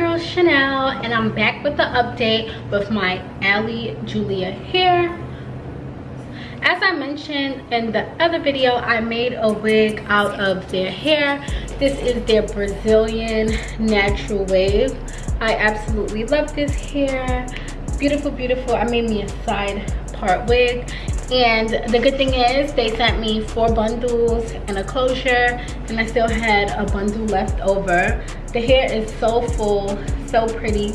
girl Chanel and I'm back with the update with my Ali Julia hair. As I mentioned in the other video, I made a wig out of their hair. This is their Brazilian natural wave. I absolutely love this hair. Beautiful, beautiful. I made me a side part wig and the good thing is they sent me four bundles and a closure and i still had a bundle left over the hair is so full so pretty.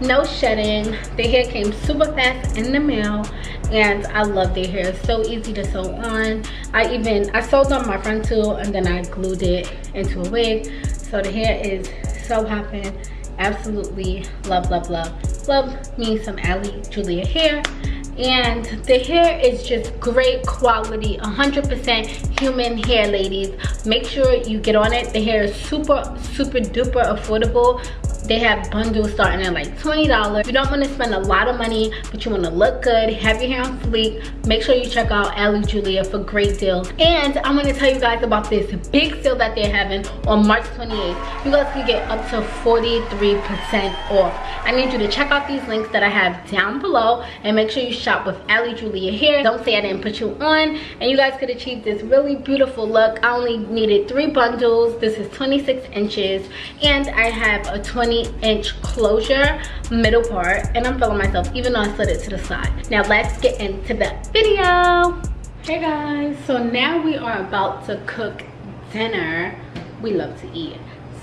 No shedding. The hair came super fast in the mail and i love their hair. It's so easy to sew on. I even i sewed on my front too and then i glued it into a wig. So the hair is so popping absolutely love love love. Love me some ali julia hair and the hair is just great quality 100% human hair ladies. Make sure you get on it. The hair is super super duper affordable they have bundles starting at like $20. You don't want to spend a lot of money, but you want to look good, have your hair on fleek. Make sure you check out Ali Julia for great deals. And I'm going to tell you guys about this big sale that they're having on March 28th. You guys can get up to 43% off. I need you to check out these links that I have down below and make sure you shop with Ali Julia here. Don't say I didn't put you on. And you guys could achieve this really beautiful look. I only needed three bundles. This is 26 inches and I have a 20 inch closure middle part and i'm feeling myself even though i slid it to the side. Now let's get into the video. Hey guys. So now we are about to cook dinner we love to eat.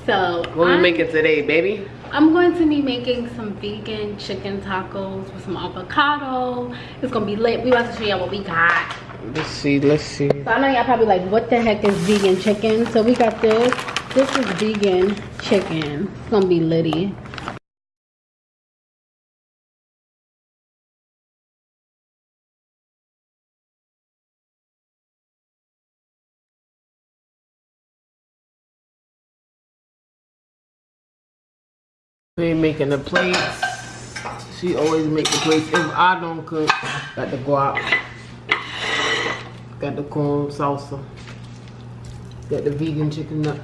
So what we making today baby? I'm going to be making some vegan chicken tacos with some avocado. It's gonna be lit. We about to show y'all what we got. Let's see let's see. So i know y'all probably like what the heck is vegan chicken? So we got this this is vegan chicken. It's gonna be litty. We making the plates. She always make the plates. If I don't cook, got the guac, got the corn salsa, got the vegan chicken nut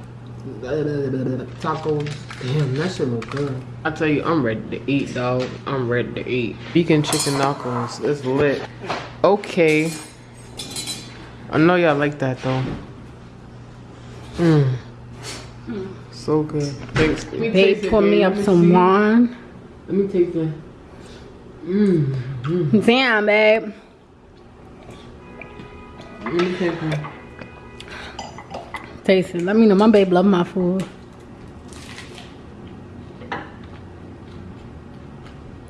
tacos. Damn, that shit look good. I tell you, I'm ready to eat, dog. I'm ready to eat. Vegan chicken tacos. It's lit. Okay. I know y'all like that though. Mmm. So good. Thanks. They put me up some wine. Let me taste it. Mmm. Mm. Damn, babe. Let me taste it. Taste it. Let me know. My babe love my food.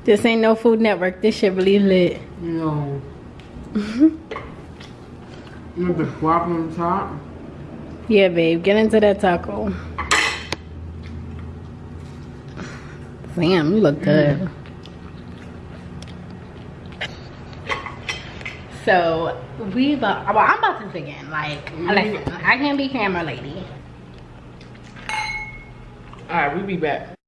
This ain't no Food Network. This shit really lit. No. With the guac on top. Yeah, babe. Get into that taco. Damn, you look good. Mm. So we about well, I'm about to begin. Like, mm -hmm. listen, I can't be camera lady. All right, we'll be back.